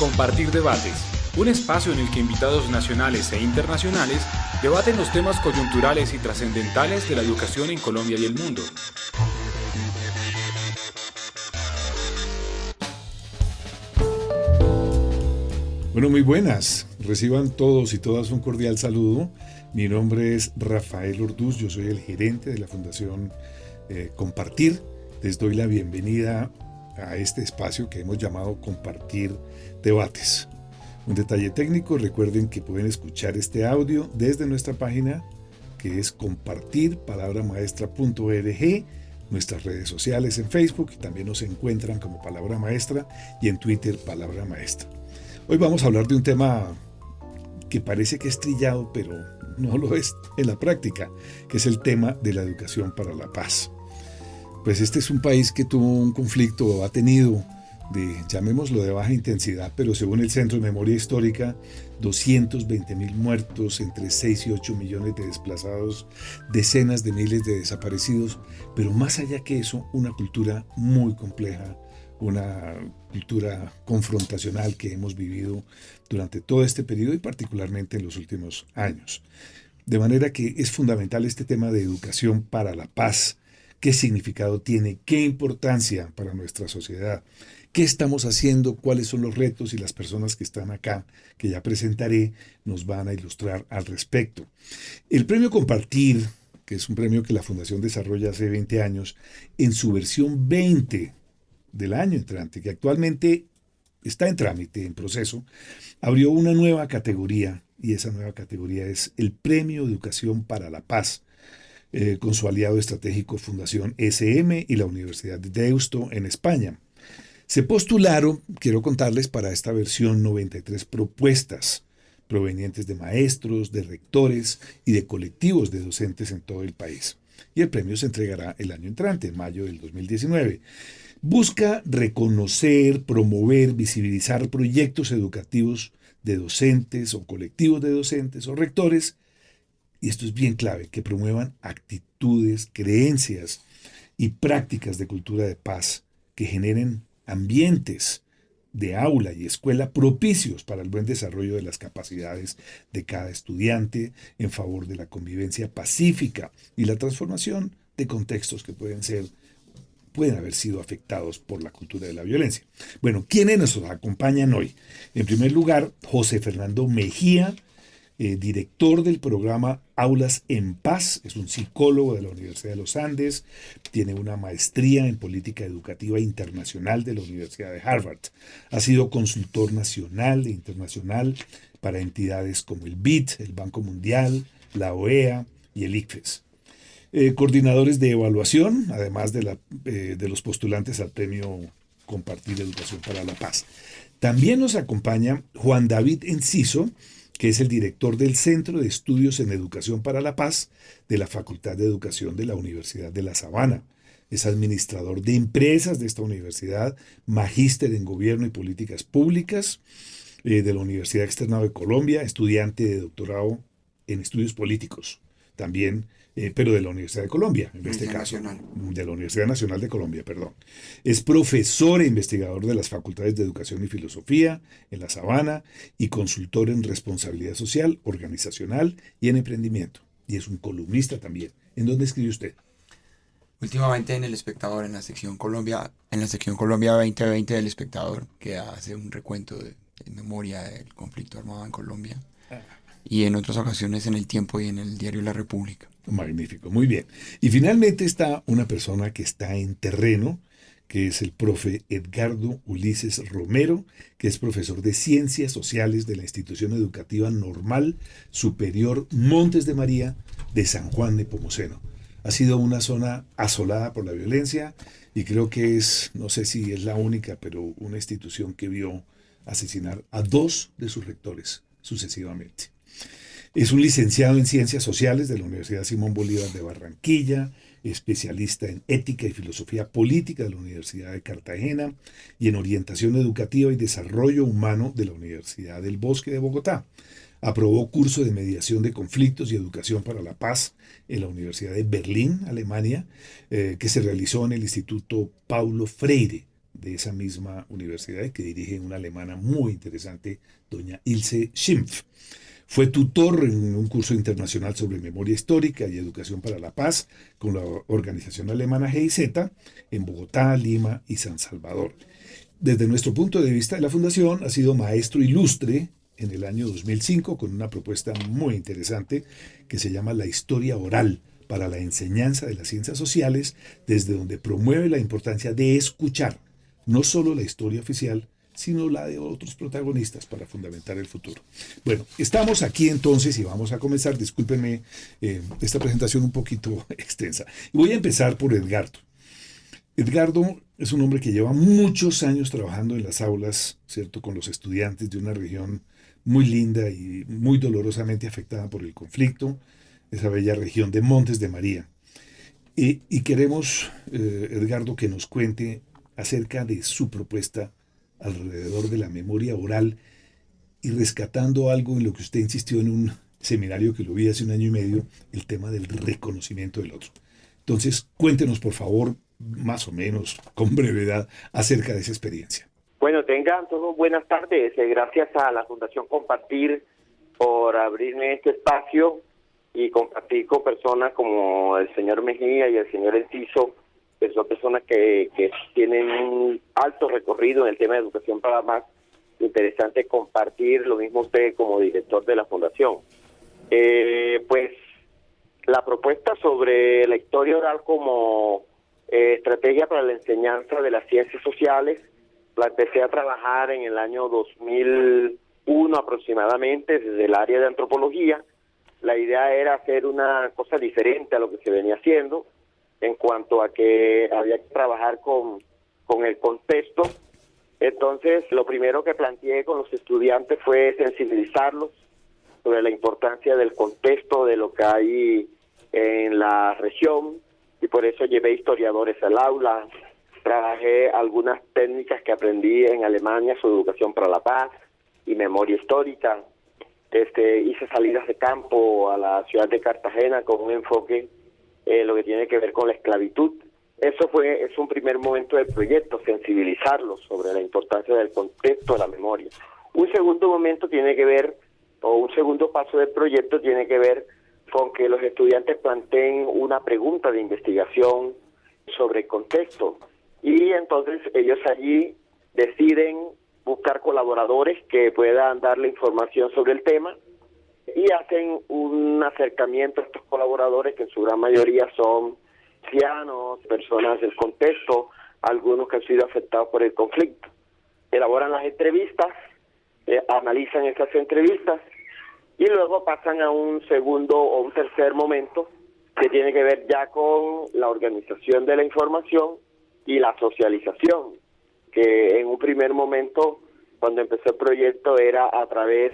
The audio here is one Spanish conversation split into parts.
Compartir Debates, un espacio en el que invitados nacionales e internacionales debaten los temas coyunturales y trascendentales de la educación en Colombia y el mundo. Bueno, muy buenas. Reciban todos y todas un cordial saludo. Mi nombre es Rafael Orduz, yo soy el gerente de la Fundación eh, Compartir. Les doy la bienvenida a este espacio que hemos llamado Compartir Debates. Un detalle técnico, recuerden que pueden escuchar este audio desde nuestra página que es compartirpalabramaestra.org, nuestras redes sociales en Facebook, también nos encuentran como Palabra Maestra y en Twitter Palabra Maestra. Hoy vamos a hablar de un tema que parece que es trillado, pero no lo es en la práctica, que es el tema de la educación para la paz pues este es un país que tuvo un conflicto, ha tenido, de, llamémoslo de baja intensidad, pero según el Centro de Memoria Histórica, 220 mil muertos, entre 6 y 8 millones de desplazados, decenas de miles de desaparecidos, pero más allá que eso, una cultura muy compleja, una cultura confrontacional que hemos vivido durante todo este periodo y particularmente en los últimos años. De manera que es fundamental este tema de educación para la paz, qué significado tiene, qué importancia para nuestra sociedad, qué estamos haciendo, cuáles son los retos y las personas que están acá, que ya presentaré, nos van a ilustrar al respecto. El premio Compartir, que es un premio que la Fundación desarrolla hace 20 años, en su versión 20 del año entrante, que actualmente está en trámite, en proceso, abrió una nueva categoría y esa nueva categoría es el Premio Educación para la Paz, eh, con su aliado estratégico Fundación SM y la Universidad de Deusto en España. Se postularon, quiero contarles, para esta versión 93 propuestas provenientes de maestros, de rectores y de colectivos de docentes en todo el país. Y el premio se entregará el año entrante, en mayo del 2019. Busca reconocer, promover, visibilizar proyectos educativos de docentes o colectivos de docentes o rectores y esto es bien clave, que promuevan actitudes, creencias y prácticas de cultura de paz que generen ambientes de aula y escuela propicios para el buen desarrollo de las capacidades de cada estudiante en favor de la convivencia pacífica y la transformación de contextos que pueden ser pueden haber sido afectados por la cultura de la violencia. Bueno, ¿quiénes nos acompañan hoy? En primer lugar, José Fernando Mejía, eh, director del programa Aulas en Paz, es un psicólogo de la Universidad de los Andes, tiene una maestría en política educativa internacional de la Universidad de Harvard. Ha sido consultor nacional e internacional para entidades como el BID, el Banco Mundial, la OEA y el ICFES. Eh, coordinadores de evaluación, además de, la, eh, de los postulantes al premio Compartir Educación para la Paz. También nos acompaña Juan David Enciso, que es el director del Centro de Estudios en Educación para la Paz de la Facultad de Educación de la Universidad de La Sabana. Es administrador de empresas de esta universidad, magíster en Gobierno y Políticas Públicas eh, de la Universidad Externa de Colombia, estudiante de doctorado en Estudios Políticos. También eh, pero de la Universidad de Colombia, en este caso. De la Universidad Nacional de Colombia, perdón. Es profesor e investigador de las Facultades de Educación y Filosofía en La Sabana y consultor en responsabilidad social, organizacional y en emprendimiento. Y es un columnista también. ¿En dónde escribe usted? Últimamente en El Espectador, en la sección Colombia, en la sección Colombia 2020 del Espectador, que hace un recuento de, de memoria del conflicto armado en Colombia. Ah. Y en otras ocasiones en El Tiempo y en el diario La República. Magnífico, muy bien. Y finalmente está una persona que está en terreno, que es el profe Edgardo Ulises Romero, que es profesor de Ciencias Sociales de la Institución Educativa Normal Superior Montes de María de San Juan de Pomoceno. Ha sido una zona asolada por la violencia y creo que es, no sé si es la única, pero una institución que vio asesinar a dos de sus rectores sucesivamente. Es un licenciado en Ciencias Sociales de la Universidad Simón Bolívar de Barranquilla, especialista en Ética y Filosofía Política de la Universidad de Cartagena y en Orientación Educativa y Desarrollo Humano de la Universidad del Bosque de Bogotá. Aprobó curso de mediación de conflictos y educación para la paz en la Universidad de Berlín, Alemania, eh, que se realizó en el Instituto Paulo Freire de esa misma universidad que dirige una alemana muy interesante, doña Ilse Schimpf. Fue tutor en un curso internacional sobre memoria histórica y educación para la paz con la organización alemana GIZ en Bogotá, Lima y San Salvador. Desde nuestro punto de vista de la Fundación, ha sido maestro ilustre en el año 2005 con una propuesta muy interesante que se llama La historia oral para la enseñanza de las ciencias sociales, desde donde promueve la importancia de escuchar no solo la historia oficial, sino la de otros protagonistas para fundamentar el futuro. Bueno, estamos aquí entonces y vamos a comenzar, discúlpenme eh, esta presentación un poquito extensa. Voy a empezar por Edgardo. Edgardo es un hombre que lleva muchos años trabajando en las aulas, ¿cierto?, con los estudiantes de una región muy linda y muy dolorosamente afectada por el conflicto, esa bella región de Montes de María. Y, queremos, eh, Edgardo, que nos cuente acerca de su propuesta alrededor de la memoria oral y rescatando algo en lo que usted insistió en un seminario que lo vi hace un año y medio, el tema del reconocimiento del otro. Entonces, cuéntenos, por favor, más o menos, con brevedad, acerca de esa experiencia. Bueno, tengan todos buenas tardes. Eh, gracias a la Fundación Compartir por abrirme este espacio y compartir con personas como el señor Mejía y el señor Enciso que son personas que, que tienen un alto recorrido en el tema de educación para más. Interesante compartir lo mismo usted como director de la fundación. Eh, pues la propuesta sobre la historia oral como eh, estrategia para la enseñanza de las ciencias sociales la empecé a trabajar en el año 2001 aproximadamente desde el área de antropología. La idea era hacer una cosa diferente a lo que se venía haciendo en cuanto a que había que trabajar con, con el contexto. Entonces, lo primero que planteé con los estudiantes fue sensibilizarlos sobre la importancia del contexto de lo que hay en la región y por eso llevé historiadores al aula, trabajé algunas técnicas que aprendí en Alemania sobre educación para la paz y memoria histórica. Este, hice salidas de campo a la ciudad de Cartagena con un enfoque eh, lo que tiene que ver con la esclavitud. Eso fue es un primer momento del proyecto, sensibilizarlos sobre la importancia del contexto de la memoria. Un segundo momento tiene que ver, o un segundo paso del proyecto tiene que ver con que los estudiantes planteen una pregunta de investigación sobre el contexto. Y entonces ellos allí deciden buscar colaboradores que puedan darle información sobre el tema y hacen un acercamiento a estos colaboradores que en su gran mayoría son ancianos, personas del contexto, algunos que han sido afectados por el conflicto. Elaboran las entrevistas, eh, analizan esas entrevistas y luego pasan a un segundo o un tercer momento que tiene que ver ya con la organización de la información y la socialización, que en un primer momento, cuando empezó el proyecto, era a través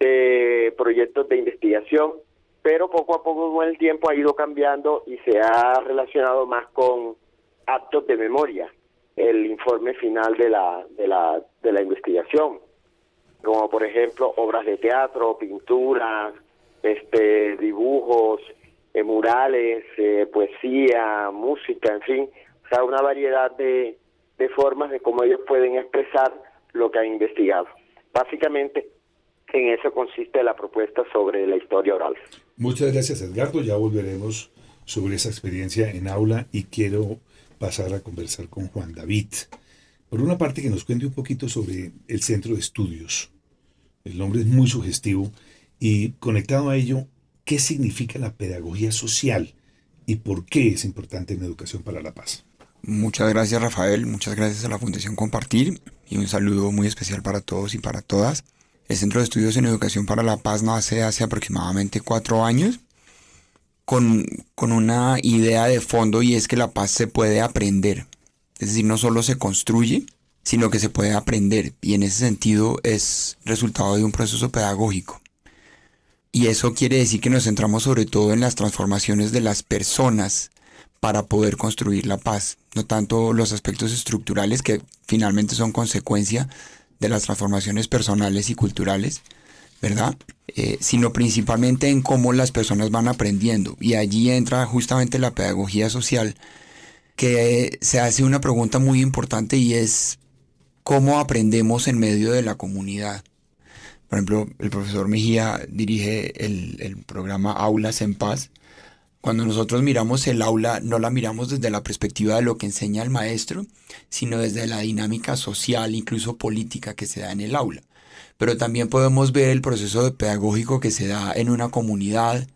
de proyectos de investigación, pero poco a poco con el tiempo ha ido cambiando y se ha relacionado más con actos de memoria, el informe final de la, de la, de la investigación, como por ejemplo obras de teatro, pinturas, este, dibujos, eh, murales, eh, poesía, música, en fin, o sea, una variedad de, de formas de cómo ellos pueden expresar lo que han investigado. Básicamente, en eso consiste la propuesta sobre la historia oral. Muchas gracias Edgardo, ya volveremos sobre esa experiencia en aula y quiero pasar a conversar con Juan David. Por una parte que nos cuente un poquito sobre el centro de estudios. El nombre es muy sugestivo y conectado a ello, ¿qué significa la pedagogía social y por qué es importante en educación para la paz? Muchas gracias Rafael, muchas gracias a la Fundación Compartir y un saludo muy especial para todos y para todas. El Centro de Estudios en Educación para la Paz nace hace aproximadamente cuatro años con, con una idea de fondo y es que la paz se puede aprender. Es decir, no solo se construye, sino que se puede aprender. Y en ese sentido es resultado de un proceso pedagógico. Y eso quiere decir que nos centramos sobre todo en las transformaciones de las personas para poder construir la paz, no tanto los aspectos estructurales que finalmente son consecuencia de las transformaciones personales y culturales, ¿verdad? Eh, sino principalmente en cómo las personas van aprendiendo. Y allí entra justamente la pedagogía social, que se hace una pregunta muy importante y es cómo aprendemos en medio de la comunidad. Por ejemplo, el profesor Mejía dirige el, el programa Aulas en Paz. Cuando nosotros miramos el aula, no la miramos desde la perspectiva de lo que enseña el maestro, sino desde la dinámica social, incluso política que se da en el aula. Pero también podemos ver el proceso pedagógico que se da en una comunidad,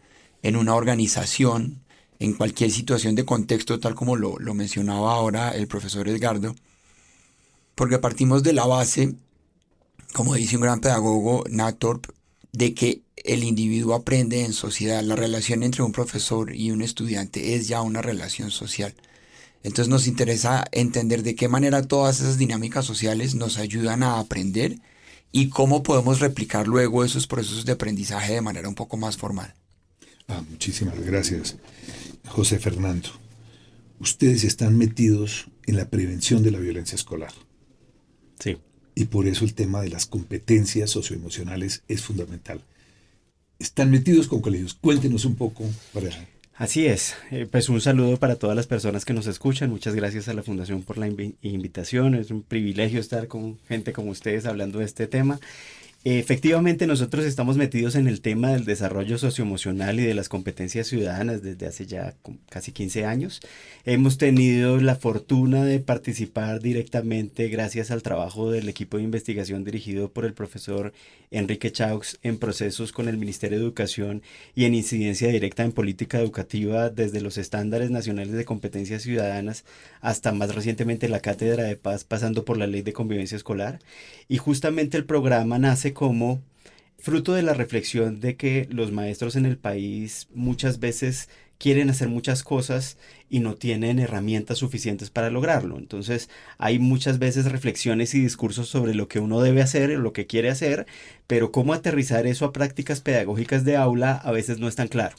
en una organización, en cualquier situación de contexto, tal como lo, mencionaba ahora el profesor Edgardo, porque partimos de la base, como dice un gran pedagogo, Nathorp, de que el individuo aprende en sociedad. La relación entre un profesor y un estudiante es ya una relación social. Entonces nos interesa entender de qué manera todas esas dinámicas sociales nos ayudan a aprender y cómo podemos replicar luego esos procesos de aprendizaje de manera un poco más formal. Ah, muchísimas gracias. José Fernando, ustedes están metidos en la prevención de la violencia escolar. Sí. Y por eso el tema de las competencias socioemocionales es fundamental. Están metidos con colegios. Cuéntenos un poco. Así es. Eh, pues un saludo para todas las personas que nos escuchan. Muchas gracias a la Fundación por la invitación. Es un privilegio estar con gente como ustedes hablando de este tema. Efectivamente, nosotros estamos metidos en el tema del desarrollo socioemocional y de las competencias ciudadanas desde hace ya casi 15 años. Hemos tenido la fortuna de participar directamente gracias al trabajo del equipo de investigación dirigido por el profesor Enrique Chaux en procesos con el Ministerio de Educación y en incidencia directa en política educativa desde los estándares nacionales de competencias ciudadanas hasta más recientemente la Cátedra de Paz pasando por la Ley de Convivencia Escolar. Y justamente el programa nace como fruto de la reflexión de que los maestros en el país muchas veces quieren hacer muchas cosas y no tienen herramientas suficientes para lograrlo. Entonces hay muchas veces reflexiones y discursos sobre lo que uno debe hacer, lo que quiere hacer, pero cómo aterrizar eso a prácticas pedagógicas de aula a veces no es tan claro.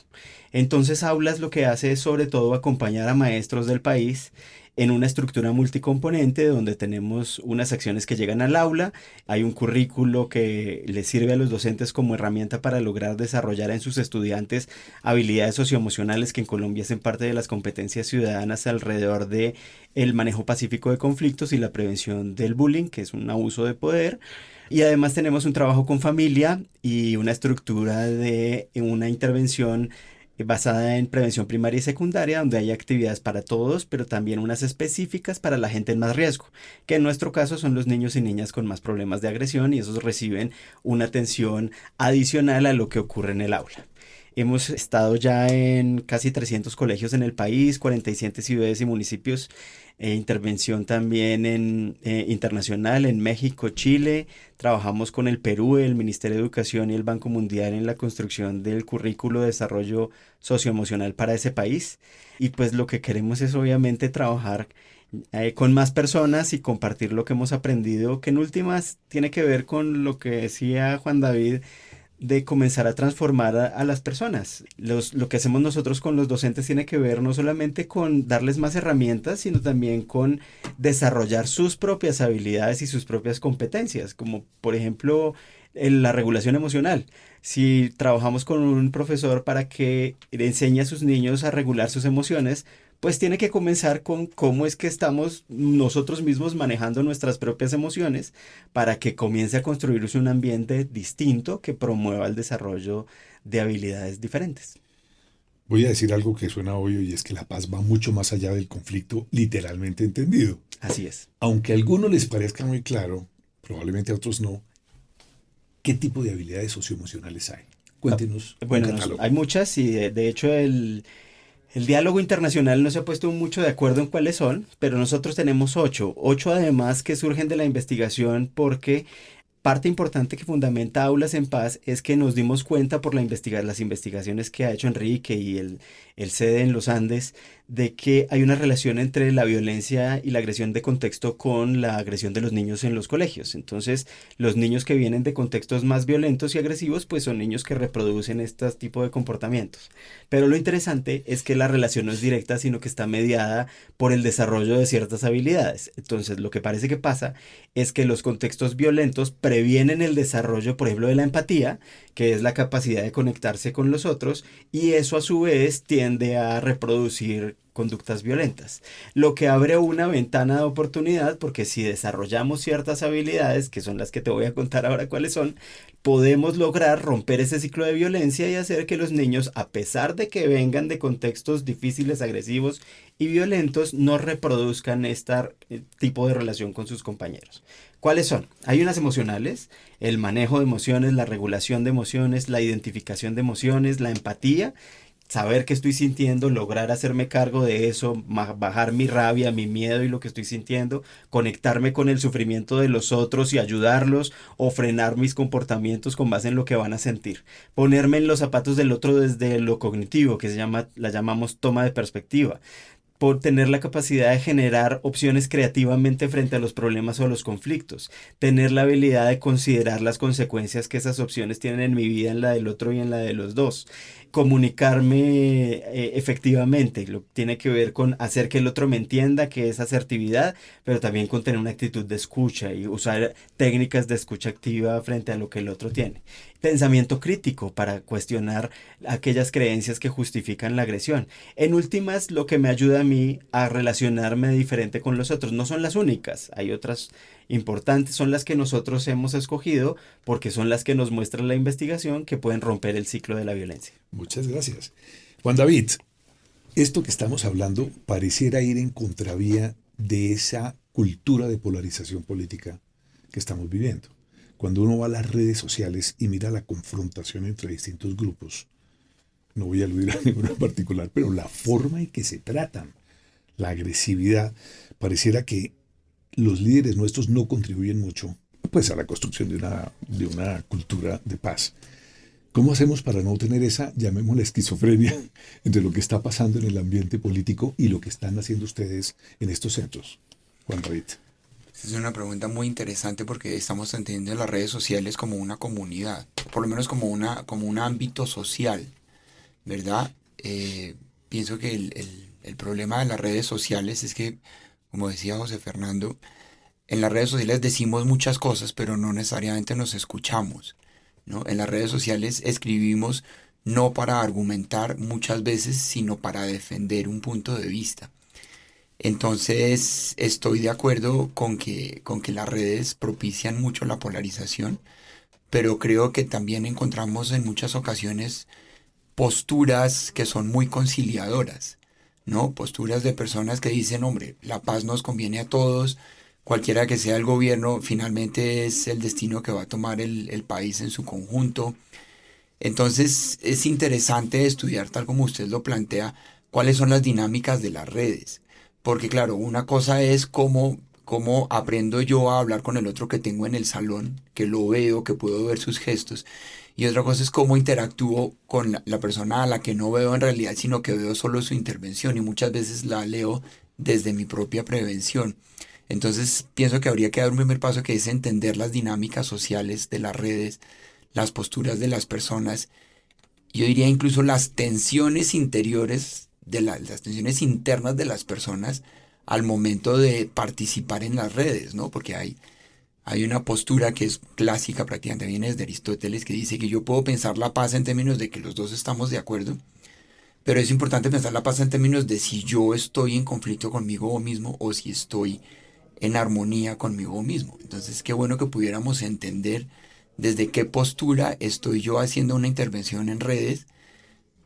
Entonces Aulas lo que hace es sobre todo acompañar a maestros del país en una estructura multicomponente donde tenemos unas acciones que llegan al aula, hay un currículo que les sirve a los docentes como herramienta para lograr desarrollar en sus estudiantes habilidades socioemocionales que en Colombia hacen parte de las competencias ciudadanas alrededor de el manejo pacífico de conflictos y la prevención del bullying, que es un abuso de poder. Y además tenemos un trabajo con familia y una estructura de una intervención basada en prevención primaria y secundaria, donde hay actividades para todos, pero también unas específicas para la gente en más riesgo, que en nuestro caso son los niños y niñas con más problemas de agresión y esos reciben una atención adicional a lo que ocurre en el aula. Hemos estado ya en casi 300 colegios en el país, 47 ciudades y municipios, e intervención también en, eh, internacional en México, Chile. Trabajamos con el Perú, el Ministerio de Educación y el Banco Mundial en la construcción del currículo de desarrollo socioemocional para ese país. Y pues lo que queremos es obviamente trabajar eh, con más personas y compartir lo que hemos aprendido, que en últimas tiene que ver con lo que decía Juan David de comenzar a transformar a, las personas. Los, lo que hacemos nosotros con los docentes tiene que ver no solamente con darles más herramientas, sino también con desarrollar sus propias habilidades y sus propias competencias, como por ejemplo en la regulación emocional. Si trabajamos con un profesor para que enseñe a sus niños a regular sus emociones, pues tiene que comenzar con cómo es que estamos nosotros mismos manejando nuestras propias emociones para que comience a construirse un ambiente distinto que promueva el desarrollo de habilidades diferentes. Voy a decir algo que suena obvio y es que la paz va mucho más allá del conflicto literalmente entendido. Así es. Aunque a algunos les parezca muy claro, probablemente a otros no, ¿qué tipo de habilidades socioemocionales hay? Cuéntenos. Bueno, hay muchas y de hecho el, el diálogo internacional no se ha puesto mucho de acuerdo en cuáles son, pero nosotros tenemos ocho. Ocho además que surgen de la investigación porque parte importante que fundamenta Aulas en Paz es que nos dimos cuenta por la las investigaciones que ha hecho Enrique y el, el CEDE en los Andes de que hay una relación entre la violencia y la agresión de contexto con la agresión de los niños en los colegios. Entonces, los niños que vienen de contextos más violentos y agresivos, pues son niños que reproducen este tipo de comportamientos. Pero lo interesante es que la relación no es directa, sino que está mediada por el desarrollo de ciertas habilidades. Entonces, lo que parece que pasa es que los contextos violentos previenen el desarrollo, por ejemplo, de la empatía, que es la capacidad de conectarse con los otros, y eso a su vez tiende a reproducir conductas violentas, lo que abre una ventana de oportunidad porque si desarrollamos ciertas habilidades, que son las que te voy a contar ahora cuáles son, podemos lograr romper ese ciclo de violencia y hacer que los niños, a pesar de que vengan de contextos difíciles, agresivos y violentos, no reproduzcan este tipo de relación con sus compañeros. ¿Cuáles son? Hay unas emocionales, el manejo de emociones, la regulación de emociones, la identificación de emociones, la empatía saber qué estoy sintiendo, lograr hacerme cargo de eso, bajar mi rabia, mi miedo y lo que estoy sintiendo, conectarme con el sufrimiento de los otros y ayudarlos o frenar mis comportamientos con base en lo que van a sentir. Ponerme en los zapatos del otro desde lo cognitivo, que se llama, la llamamos toma de perspectiva. Por tener la capacidad de generar opciones creativamente frente a los problemas o los conflictos, tener la habilidad de considerar las consecuencias que esas opciones tienen en mi vida, en la del otro y en la de los dos, comunicarme eh, efectivamente, lo tiene que ver con hacer que el otro me entienda, que es asertividad, pero también con tener una actitud de escucha y usar técnicas de escucha activa frente a lo que el otro tiene pensamiento crítico para cuestionar aquellas creencias que justifican la agresión. En últimas, lo que me ayuda a mí a relacionarme diferente con los otros. No son las únicas, hay otras importantes, son las que nosotros hemos escogido porque son las que nos muestra la investigación que pueden romper el ciclo de la violencia. Muchas gracias. Juan David, esto que estamos hablando pareciera ir en contravía de esa cultura de polarización política que estamos viviendo. Cuando uno va a las redes sociales y mira la confrontación entre distintos grupos, no voy a aludir a ninguno en particular, pero la forma en que se tratan, la agresividad, pareciera que los líderes nuestros no contribuyen mucho pues, a la construcción de una, de una cultura de paz. ¿Cómo hacemos para no tener esa, llamémosla esquizofrenia, entre lo que está pasando en el ambiente político y lo que están haciendo ustedes en estos centros? Juan David. Es una pregunta muy interesante porque estamos entendiendo las redes sociales como una comunidad, por lo menos como, una, como un ámbito social, ¿verdad? Eh, pienso que el, el, problema de las redes sociales es que, como decía José Fernando, en las redes sociales decimos muchas cosas, pero no necesariamente nos escuchamos. ¿no? En las redes sociales escribimos no para argumentar muchas veces, sino para defender un punto de vista. Entonces estoy de acuerdo con que, con que las redes propician mucho la polarización, pero creo que también encontramos en muchas ocasiones posturas que son muy conciliadoras, ¿no? Posturas de personas que dicen, hombre, la paz nos conviene a todos, cualquiera que sea el gobierno, finalmente es el destino que va a tomar el, el país en su conjunto. Entonces es interesante estudiar, tal como usted lo plantea, cuáles son las dinámicas de las redes porque claro, una cosa es cómo, cómo aprendo yo a hablar con el otro que tengo en el salón, que lo veo, que puedo ver sus gestos. Y otra cosa es cómo interactúo con la, persona a la que no veo en realidad, sino que veo solo su intervención y muchas veces la leo desde mi propia prevención. Entonces pienso que habría que dar un primer paso que es entender las dinámicas sociales de las redes, las posturas de las personas. Yo diría incluso las tensiones interiores de las tensiones internas de las personas al momento de participar en las redes, ¿no? Porque hay, hay una postura que es clásica, prácticamente viene de Aristóteles, que dice que yo puedo pensar la paz en términos de que los dos estamos de acuerdo, pero es importante pensar la paz en términos de si yo estoy en conflicto conmigo mismo o si estoy en armonía conmigo mismo. Entonces, qué bueno que pudiéramos entender desde qué postura estoy yo haciendo una intervención en redes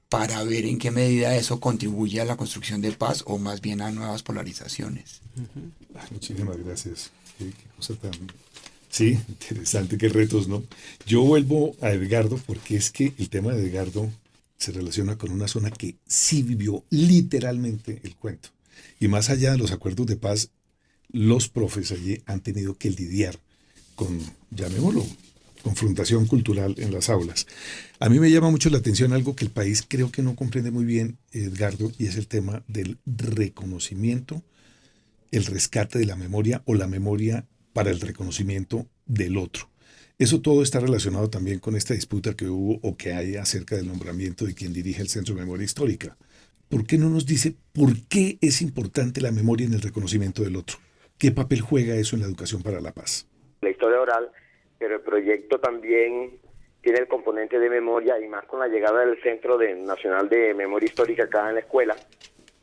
para ver en qué medida eso contribuye a la construcción de paz o más bien a nuevas polarizaciones. muchísimas gracias. Sí, interesante, qué retos, ¿no? Yo vuelvo a Edgardo porque es que el tema de Edgardo se relaciona con una zona que sí vivió literalmente el cuento. Y más allá de los acuerdos de paz, los profes allí han tenido que lidiar con, llamémoslo, confrontación cultural en las aulas. A mí me llama mucho la atención algo que el país creo que no comprende muy bien, Edgardo, y es el tema del reconocimiento, el rescate de la memoria o la memoria para el reconocimiento del otro. Eso todo está relacionado también con esta disputa que hubo o que hay acerca del nombramiento de quien dirige el Centro de Memoria Histórica. ¿Por qué no nos dice por qué es importante la memoria en el reconocimiento del otro? ¿Qué papel juega eso en la educación para la paz? La historia oral pero el proyecto también tiene el componente de memoria y más con la llegada del Centro Nacional de Memoria Histórica acá en la escuela,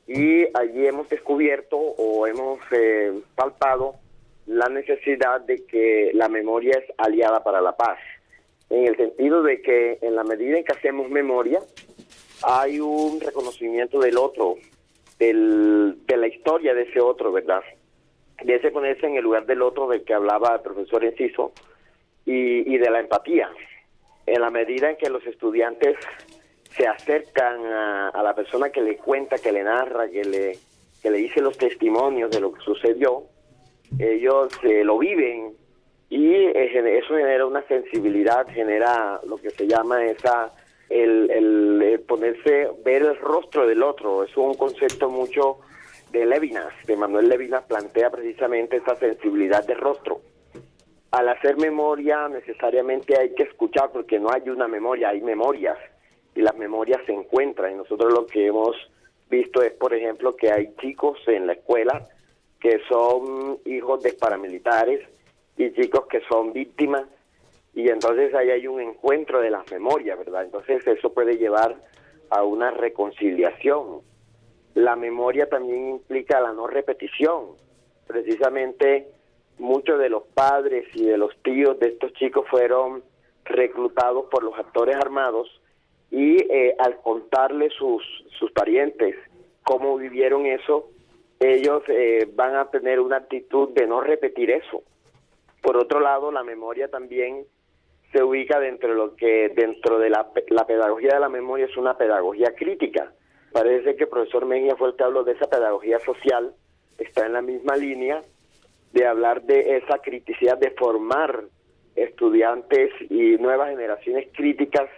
y allí hemos descubierto o hemos eh, palpado la necesidad de que la memoria es aliada para la paz, en el sentido de que en la medida en que hacemos memoria, hay un reconocimiento del otro, del, de la historia de ese otro, ¿verdad? De ese ponerse en el lugar del otro del que hablaba el profesor Enciso y, y de la empatía. En la medida en que los estudiantes se acercan a, la persona que le cuenta, que le narra, que le, que le dice los testimonios de lo que sucedió, ellos eh, lo viven y eh, eso genera una sensibilidad, genera lo que se llama esa el, el, ponerse, ver el rostro del otro, es un concepto mucho de Levinas, de Manuel Levinas plantea precisamente esa sensibilidad de rostro. Al hacer memoria necesariamente hay que escuchar porque no hay una memoria, hay memorias y las memorias se encuentran y nosotros lo que hemos visto es, por ejemplo, que hay chicos en la escuela que son hijos de paramilitares y chicos que son víctimas y entonces ahí hay un encuentro de las memorias, ¿verdad? Entonces eso puede llevar a una reconciliación. La memoria también implica la no repetición. Precisamente muchos de los padres y de los tíos de estos chicos fueron reclutados por los actores armados y eh, al contarle sus, sus parientes cómo vivieron eso, ellos eh, van a tener una actitud de no repetir eso. Por otro lado, la memoria también se ubica dentro de lo que dentro de la, la pedagogía de la memoria es una pedagogía crítica. Parece que el profesor Mejía fue el que habló de esa pedagogía social, está en la misma línea de hablar de esa criticidad, de formar estudiantes y nuevas generaciones críticas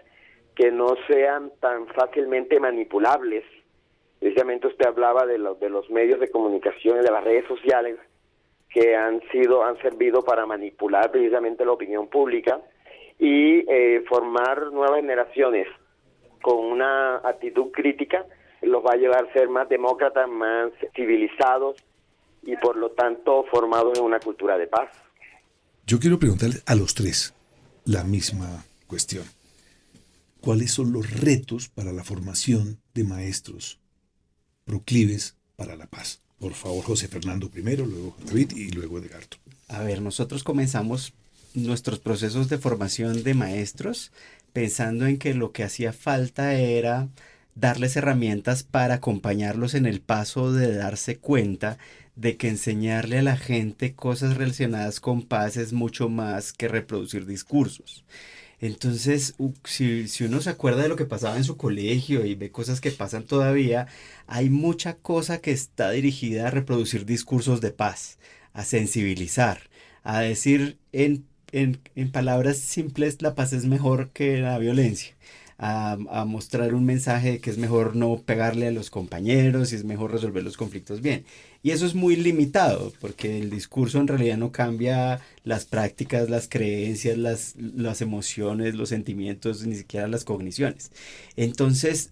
que no sean tan fácilmente manipulables. Precisamente usted hablaba de, los de los medios de comunicación y de las redes sociales que han sido han servido para manipular precisamente la opinión pública y eh, formar nuevas generaciones con una actitud crítica los va a llevar a ser más demócratas, más civilizados y por lo tanto formados en una cultura de paz. Yo quiero preguntarle a los tres la misma cuestión. ¿Cuáles son los retos para la formación de maestros proclives para la paz? Por favor, José Fernando primero, luego David y luego Edgardo. A ver, nosotros comenzamos nuestros procesos de formación de maestros pensando en que lo que hacía falta era darles herramientas para acompañarlos en el paso de darse cuenta de que enseñarle a la gente cosas relacionadas con paz es mucho más que reproducir discursos. Entonces, si, uno se acuerda de lo que pasaba en su colegio y ve cosas que pasan todavía, hay mucha cosa que está dirigida a reproducir discursos de paz, a sensibilizar, a decir en en, palabras simples, la paz es mejor que la violencia. A, a, mostrar un mensaje de que es mejor no pegarle a los compañeros y es mejor resolver los conflictos bien. Y eso es muy limitado, porque el discurso en realidad no cambia las prácticas, las creencias, las, las emociones, los sentimientos, ni siquiera las cogniciones. Entonces,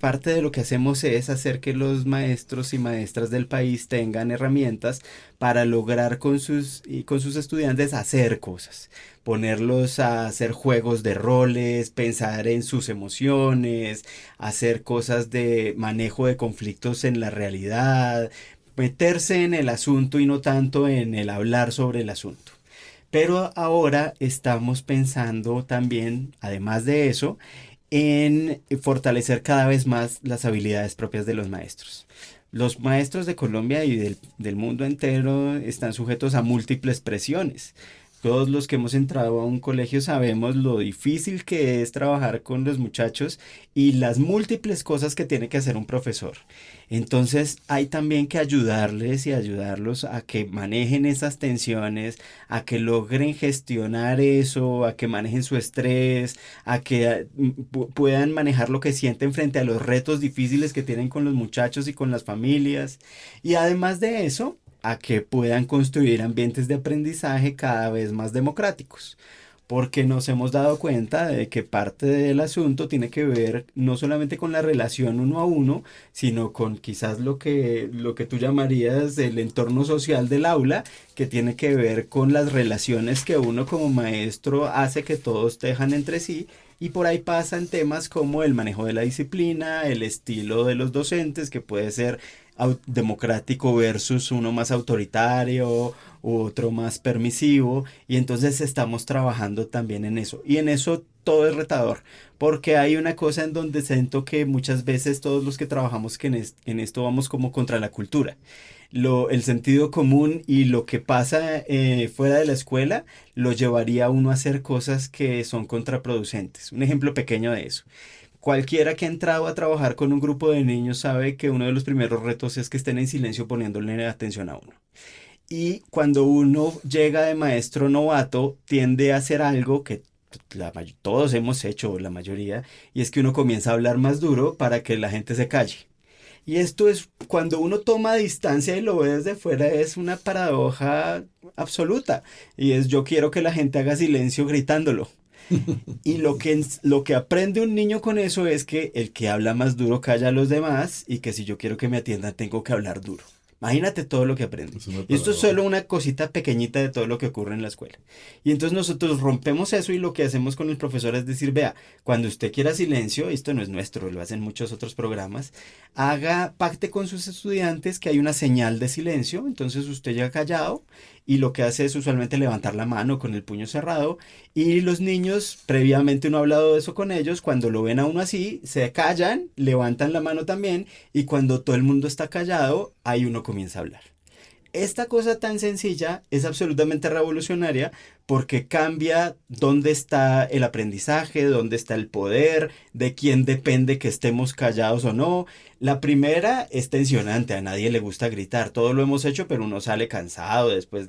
parte de lo que hacemos es hacer que los maestros y maestras del país tengan herramientas para lograr con sus, y con sus estudiantes hacer cosas, ponerlos a hacer juegos de roles, pensar en sus emociones, hacer cosas de manejo de conflictos en la realidad, meterse en el asunto y no tanto en el hablar sobre el asunto. Pero ahora estamos pensando también, además de eso, en fortalecer cada vez más las habilidades propias de los maestros. Los maestros de Colombia y del, del, mundo entero están sujetos a múltiples presiones. Todos los que hemos entrado a un colegio sabemos lo difícil que es trabajar con los muchachos y las múltiples cosas que tiene que hacer un profesor. Entonces hay también que ayudarles y ayudarlos a que manejen esas tensiones, a que logren gestionar eso, a que manejen su estrés, a que mm, puedan manejar lo que sienten frente a los retos difíciles que tienen con los muchachos y con las familias. Y además de eso, a que puedan construir ambientes de aprendizaje cada vez más democráticos. porque nos hemos dado cuenta de que parte del asunto tiene que ver no solamente con la relación uno a uno, sino con quizás lo que, lo que tú llamarías el entorno social del aula, que tiene que ver con las relaciones que uno como maestro hace que todos tejan entre sí y por ahí pasan temas como el manejo de la disciplina, el estilo de los docentes, que puede ser democrático versus uno más autoritario u otro más permisivo. Y entonces estamos trabajando también en eso. Y en eso todo es retador porque hay una cosa en donde siento que muchas veces todos los que trabajamos que en, esto vamos como contra la cultura lo, el sentido común y lo que pasa eh, fuera de la escuela lo llevaría a uno a hacer cosas que son contraproducentes un ejemplo pequeño de eso Cualquiera que ha entrado a trabajar con un grupo de niños sabe que uno de los primeros retos es que estén en silencio poniéndole atención a uno. Y cuando uno llega de maestro novato, tiende a hacer algo que todos hemos hecho, la mayoría, y es que uno comienza a hablar más duro para que la gente se calle. Y esto es, cuando uno toma distancia y lo ve desde fuera, es una paradoja absoluta. Y es, yo quiero que la gente haga silencio gritándolo. y lo que, lo que aprende un niño con eso es que el que habla más duro calla a los demás y que si yo quiero que me atiendan tengo que hablar duro. Imagínate todo lo que aprende. y esto es solo una cosita pequeñita de todo lo que ocurre en la escuela. Y entonces nosotros rompemos eso y lo que hacemos con el profesor es decir, vea, cuando usted quiera silencio, esto no es nuestro, lo hacen muchos otros programas, haga pacte con sus estudiantes que hay una señal de silencio, entonces usted llega callado y lo que hace es usualmente levantar la mano con el puño cerrado y los niños, previamente uno ha hablado de eso con ellos, cuando lo ven a uno así, se callan, levantan la mano también y cuando todo el mundo está callado, ahí uno comienza a hablar. Esta cosa tan sencilla es absolutamente revolucionaria porque cambia dónde está el aprendizaje, dónde está el poder, de quién depende que estemos callados o no. La primera es tensionante, a nadie le gusta gritar, todo lo hemos hecho, pero uno sale cansado, después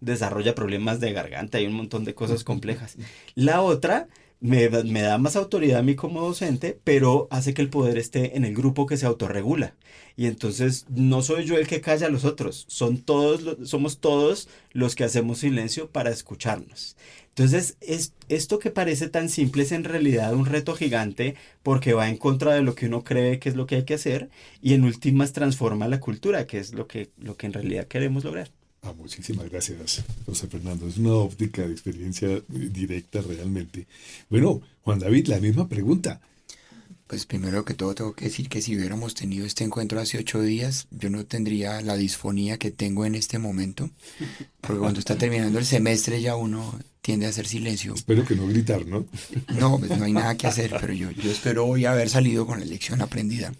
desarrolla problemas de garganta, hay un montón de cosas complejas. La otra me, me, da más autoridad a mí como docente, pero hace que el poder esté en el grupo que se autorregula. Y entonces no soy yo el que calla a los otros, son todos, somos todos los que hacemos silencio para escucharnos. Entonces, es, esto que parece tan simple es en realidad un reto gigante porque va en contra de lo que uno cree que es lo que hay que hacer y en últimas transforma la cultura, que es lo que, lo que en realidad queremos lograr. Ah, muchísimas gracias, José Fernando. Es una óptica de experiencia directa realmente. Bueno, Juan David, la misma pregunta. Pues primero que todo tengo que decir que si hubiéramos tenido este encuentro hace ocho días, yo no tendría la disfonía que tengo en este momento, porque cuando está terminando el semestre ya uno tiende a hacer silencio. Espero que no gritar, ¿no? No, pues no hay nada que hacer, pero yo, yo espero hoy haber salido con la lección aprendida.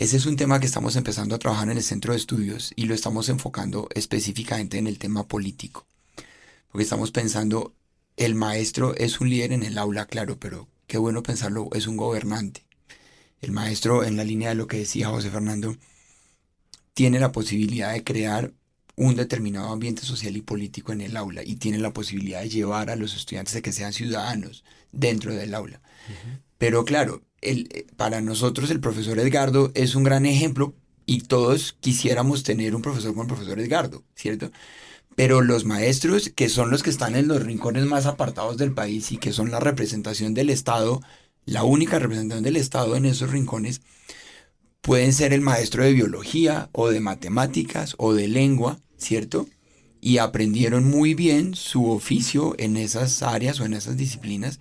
Ese es un tema que estamos empezando a trabajar en el centro de estudios y lo estamos enfocando específicamente en el tema político. Porque estamos pensando, el maestro es un líder en el aula, claro, pero qué bueno pensarlo, es un gobernante. El maestro, en la línea de lo que decía José Fernando, tiene la posibilidad de crear un determinado ambiente social y político en el aula y tiene la posibilidad de llevar a los estudiantes a que sean ciudadanos dentro del aula. Pero claro, el, para nosotros el profesor Edgardo es un gran ejemplo y todos quisiéramos tener un profesor como el profesor Edgardo, ¿cierto? Pero los maestros, que son los que están en los rincones más apartados del país y que son la representación del Estado, la única representación del Estado en esos rincones, pueden ser el maestro de biología o de matemáticas o de lengua, ¿cierto? Y aprendieron muy bien su oficio en esas áreas o en esas disciplinas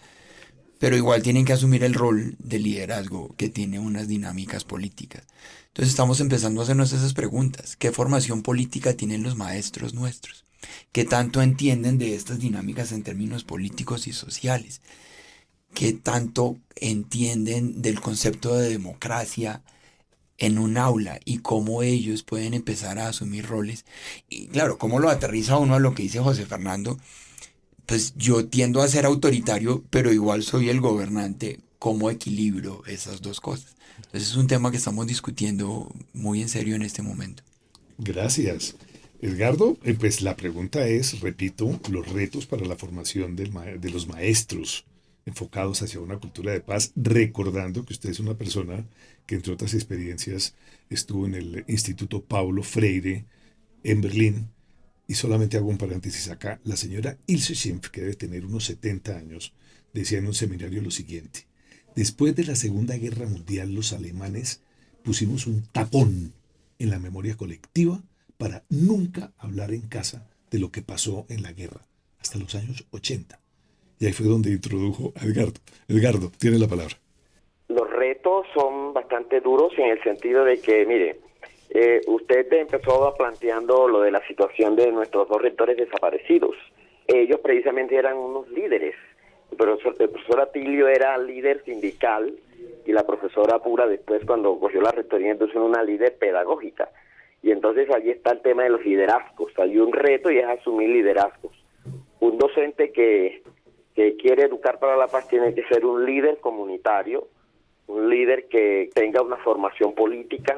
pero igual tienen que asumir el rol de liderazgo que tiene unas dinámicas políticas. Entonces estamos empezando a hacernos esas preguntas. ¿Qué formación política tienen los maestros nuestros? ¿Qué tanto entienden de estas dinámicas en términos políticos y sociales? ¿Qué tanto entienden del concepto de democracia en un aula y cómo ellos pueden empezar a asumir roles? Y claro, cómo lo aterriza uno a lo que dice José Fernando, pues yo tiendo a ser autoritario, pero igual soy el gobernante. ¿Cómo equilibro esas dos cosas? Entonces es un tema que estamos discutiendo muy en serio en este momento. Gracias. Edgardo, eh, pues la pregunta es, repito, los retos para la formación de los maestros enfocados hacia una cultura de paz, recordando que usted es una persona que entre otras experiencias estuvo en el Instituto Paulo Freire en Berlín y solamente hago un paréntesis acá, la señora Ilse Schimpf, que debe tener unos 70 años, decía en un seminario lo siguiente, después de la Segunda Guerra Mundial los alemanes pusimos un tapón en la memoria colectiva para nunca hablar en casa de lo que pasó en la guerra, hasta los años 80. Y ahí fue donde introdujo a Edgardo. Edgardo, tiene la palabra. Los retos son bastante duros en el sentido de que, mire, eh, usted empezó planteando lo de la situación de nuestros dos rectores desaparecidos. Ellos precisamente eran unos líderes. El profesor, el profesor Atilio era líder sindical y la profesora Pura después cuando cogió la rectoría entonces una líder pedagógica. Y entonces allí está el tema de los liderazgos. Hay un reto y es asumir liderazgos. Un docente que, que quiere educar para la paz tiene que ser un líder comunitario, un líder que tenga una formación política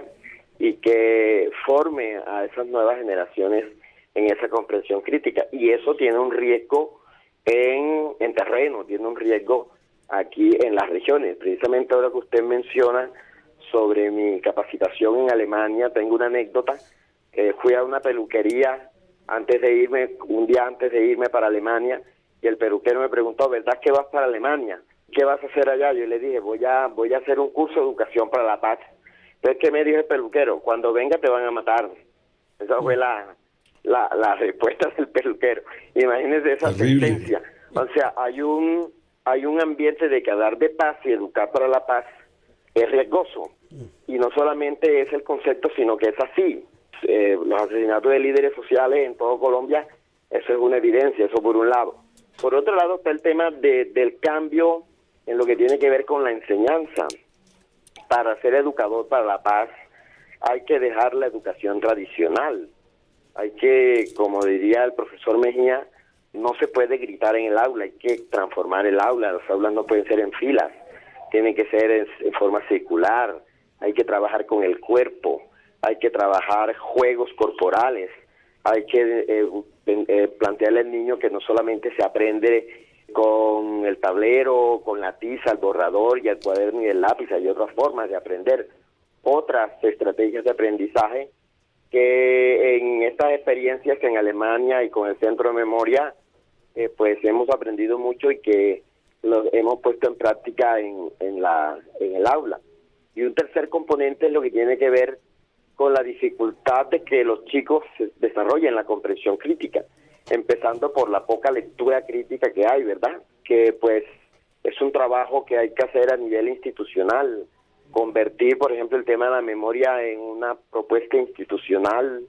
y que forme a esas nuevas generaciones en esa comprensión crítica. Y eso tiene un riesgo en, en terreno, tiene un riesgo aquí en las regiones. Precisamente ahora que usted menciona sobre mi capacitación en Alemania, tengo una anécdota, que fui a una peluquería antes de irme, un día antes de irme para Alemania, y el peluquero me preguntó, ¿verdad que vas para Alemania? ¿Qué vas a hacer allá? Yo le dije, voy a, voy a hacer un curso de educación para la paz. Entonces, ¿qué me dijo el peluquero? Cuando venga te van a matar. Esa fue la, la, la respuesta del peluquero. Imagínense esa sentencia. O sea, hay un, hay un ambiente de que de paz y educar para la paz es riesgoso. Y no solamente es el concepto, sino que es así. Eh, los asesinatos de líderes sociales en todo Colombia, eso es una evidencia, eso por un lado. Por otro lado está el tema de, del cambio en lo que tiene que ver con la enseñanza. Para ser educador para la paz hay que dejar la educación tradicional. Hay que, como diría el profesor Mejía, no se puede gritar en el aula, hay que transformar el aula, las aulas no pueden ser en filas, tienen que ser en, forma circular, hay que trabajar con el cuerpo, hay que trabajar juegos corporales, hay que eh, eh, plantearle al niño que no solamente se aprende con el tablero, con la tiza, el borrador y el cuaderno y el lápiz, hay otras formas de aprender, otras estrategias de aprendizaje que en estas experiencias en Alemania y con el Centro de Memoria, eh, pues hemos aprendido mucho y que lo hemos puesto en práctica en, en, la, en el aula. Y un tercer componente es lo que tiene que ver con la dificultad de que los chicos desarrollen la comprensión crítica, empezando por la poca lectura crítica que hay, ¿verdad? Que pues es un trabajo que hay que hacer a nivel institucional, convertir, por ejemplo, el tema de la memoria en una propuesta institucional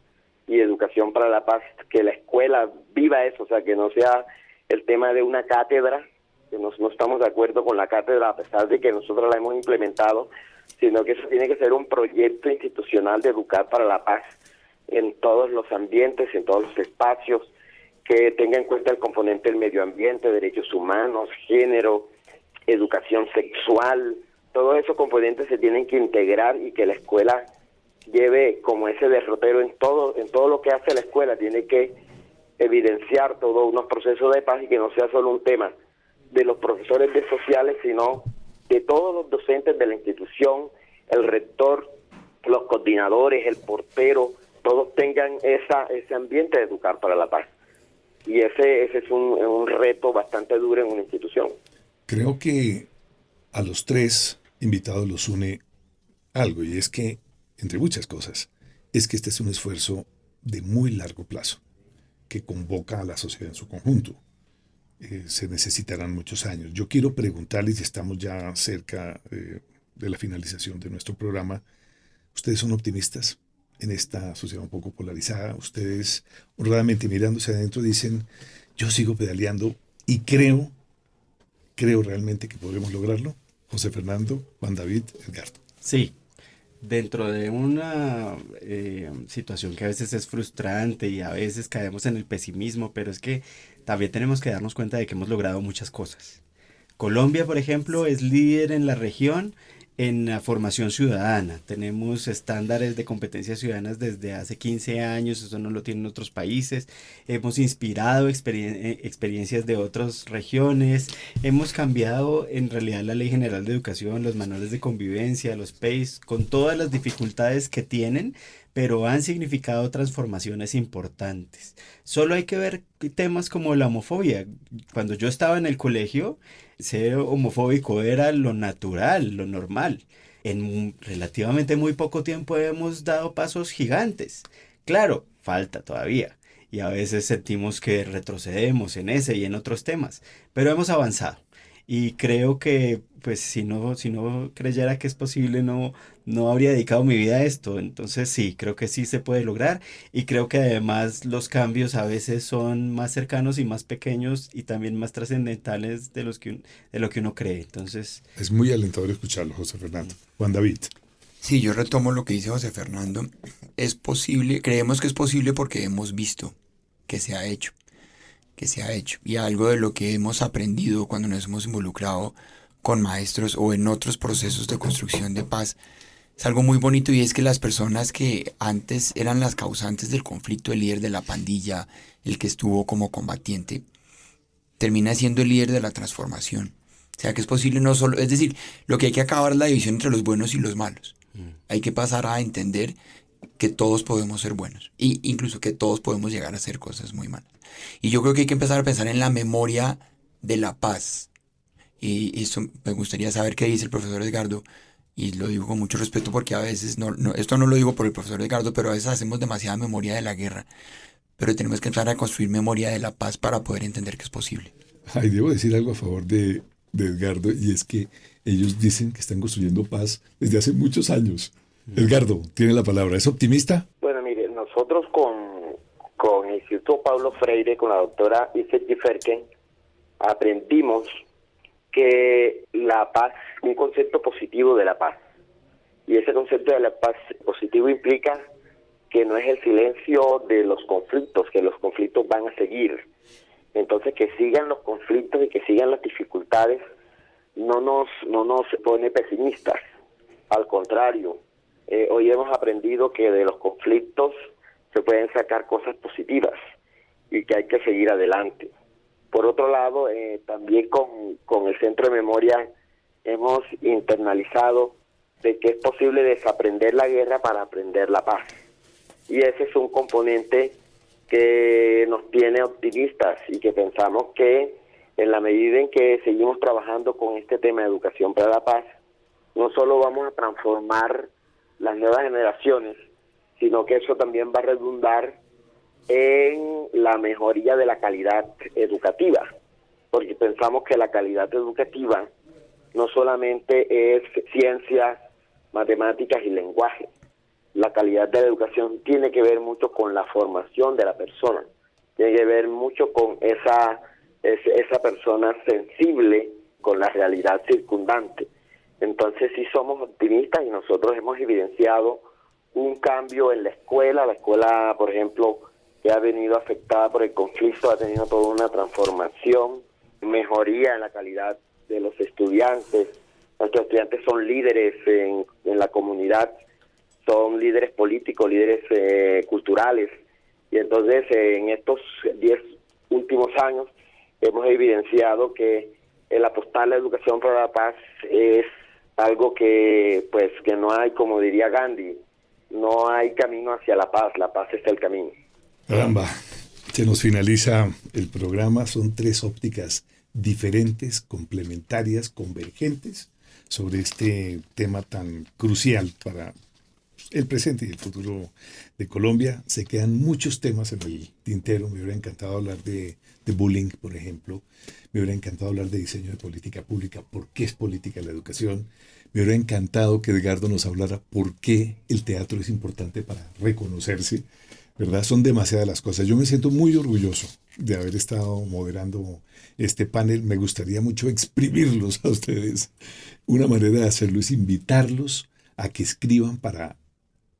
y educación para la paz, que la escuela viva eso, o sea, que no sea el tema de una cátedra, que no, no estamos de acuerdo con la cátedra a pesar de que nosotros la hemos implementado, sino que eso tiene que ser un proyecto institucional de educar para la paz en todos los ambientes, en todos los espacios, que tenga en cuenta el componente del medio ambiente, derechos humanos, género, educación sexual, todos esos componentes se tienen que integrar y que la escuela lleve como ese derrotero en todo en todo lo que hace la escuela. Tiene que evidenciar todos unos procesos de paz y que no sea solo un tema de los profesores de sociales sino de todos los docentes de la institución el rector los coordinadores el portero todos tengan esa ese ambiente de educar para la paz y ese ese es un, un reto bastante duro en una institución creo que a los tres invitados los une algo, y es que, entre muchas cosas, es que este es un esfuerzo de muy largo plazo, que convoca a la sociedad en su conjunto. Eh, se necesitarán muchos años. Yo quiero preguntarles, y estamos ya cerca eh, de la finalización de nuestro programa, ¿ustedes son optimistas en esta sociedad un poco polarizada? ¿Ustedes honradamente mirándose adentro dicen, yo sigo pedaleando y creo, creo realmente que podremos lograrlo? José Fernando, Juan David, Edgardo. Sí, dentro de una eh, situación que a veces es frustrante y a veces caemos en el pesimismo, pero es que también tenemos que darnos cuenta de que hemos logrado muchas cosas. Colombia, por ejemplo, es líder en la región en la formación ciudadana. Tenemos estándares de competencias ciudadanas desde hace 15 años, eso no lo tienen otros países. Hemos inspirado eh, experiencias de otras regiones. Hemos cambiado en realidad la Ley General de Educación, los manuales de convivencia, los PACE, con todas las dificultades que tienen, pero han significado transformaciones importantes. Solo hay que ver temas como la homofobia. Cuando yo estaba en el colegio, ser homofóbico era lo natural, lo normal. En relativamente muy poco tiempo hemos dado pasos gigantes. Claro, falta todavía. Y a veces sentimos que retrocedemos en ese y en otros temas, pero hemos avanzado y creo que pues si no, si no creyera que es posible no, no habría dedicado mi vida a esto. Entonces sí, creo que sí se puede lograr y creo que además los cambios a veces son más cercanos y más pequeños y también más trascendentales de, los que, de lo que uno cree. Entonces... Es muy alentador escucharlo, José Fernando. Juan David. Sí, yo retomo lo que dice José Fernando. Es posible, creemos que es posible porque hemos visto que se ha hecho que se ha hecho y algo de lo que hemos aprendido cuando nos hemos involucrado con maestros o en otros procesos de construcción de paz es algo muy bonito y es que las personas que antes eran las causantes del conflicto, el líder de la pandilla, el que estuvo como combatiente, termina siendo el líder de la transformación. O sea que es posible no solo, es decir, lo que hay que acabar es la división entre los buenos y los malos. Mm. Hay que pasar a entender que todos podemos ser buenos e incluso que todos podemos llegar a hacer cosas muy malas. Y yo creo que hay que empezar a pensar en la memoria de la paz. Y esto me gustaría saber qué dice el profesor Edgardo, y lo digo con mucho respeto porque a veces, no, esto no lo digo por el profesor Edgardo, pero a veces hacemos demasiada memoria de la guerra. Pero tenemos que empezar a construir memoria de la paz para poder entender que es posible. Ay, debo decir algo a favor de, de Edgardo, y es que ellos dicen que están construyendo paz desde hace muchos años. Edgardo, tiene la palabra. ¿Es optimista? Bueno, mire, nosotros con con el Instituto Pablo Freire, con la doctora Isabel Giferken, aprendimos que la paz, un concepto positivo de la paz. Y ese concepto de la paz positivo implica que no es el silencio de los conflictos, que los conflictos van a seguir. Entonces que sigan los conflictos y que sigan las dificultades no nos, no nos pone pesimistas. Al contrario, eh, hoy hemos aprendido que de los conflictos se pueden sacar cosas positivas y que hay que seguir adelante. Por otro lado, eh, también con, con el Centro de Memoria hemos internalizado de que es posible desaprender la guerra para aprender la paz. Y ese es un componente que nos tiene optimistas y que pensamos que en la medida en que seguimos trabajando con este tema de educación para la paz, no solo vamos a transformar las nuevas generaciones, sino que eso también va a redundar en la mejoría de la calidad educativa, porque pensamos que la calidad educativa no solamente es ciencias, matemáticas y lenguaje. La calidad de la educación tiene que ver mucho con la formación de la persona, tiene que ver mucho con esa, esa persona sensible con la realidad circundante. Entonces sí somos optimistas y nosotros hemos evidenciado un cambio en la escuela. La escuela, por ejemplo, que ha venido afectada por el conflicto, ha tenido toda una transformación, mejoría en la calidad de los estudiantes. Nuestros estudiantes son líderes en, la comunidad, son líderes políticos, líderes eh, culturales. Y entonces en estos 10 últimos años hemos evidenciado que el apostar a la educación para la paz es algo que pues que no hay como diría Gandhi no hay camino hacia la paz, la paz está el camino. Caramba, se nos finaliza el programa, son tres ópticas diferentes, complementarias, convergentes sobre este tema tan crucial para el presente y el futuro de Colombia. Se quedan muchos temas en el tintero. Me hubiera encantado hablar de, bullying, por ejemplo. Me hubiera encantado hablar de diseño de política pública, por qué es política la educación. Me hubiera encantado que Edgardo nos hablara por qué el teatro es importante para reconocerse. ¿Verdad? Son demasiadas las cosas. Yo me siento muy orgulloso de haber estado moderando este panel. Me gustaría mucho exprimirlos a ustedes. Una manera de hacerlo es invitarlos a que escriban para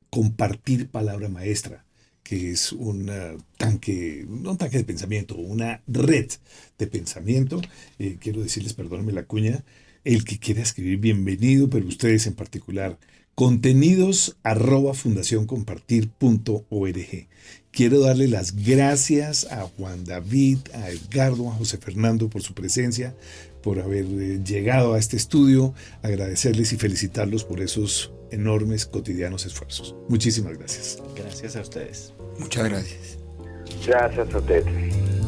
compartir palabra maestra, que es un tanque, no un tanque de pensamiento, una red de pensamiento. Eh, quiero decirles, perdónenme la cuña, el que quiera escribir, bienvenido, pero ustedes en particular, contenidos arroba fundacioncompartir.org. Quiero darle las gracias a Juan David, a Edgardo, a José Fernando por su presencia, por haber eh, llegado a este estudio, agradecerles y felicitarlos por esos enormes cotidianos esfuerzos. Muchísimas gracias. Gracias a ustedes. Muchas gracias. Gracias a usted.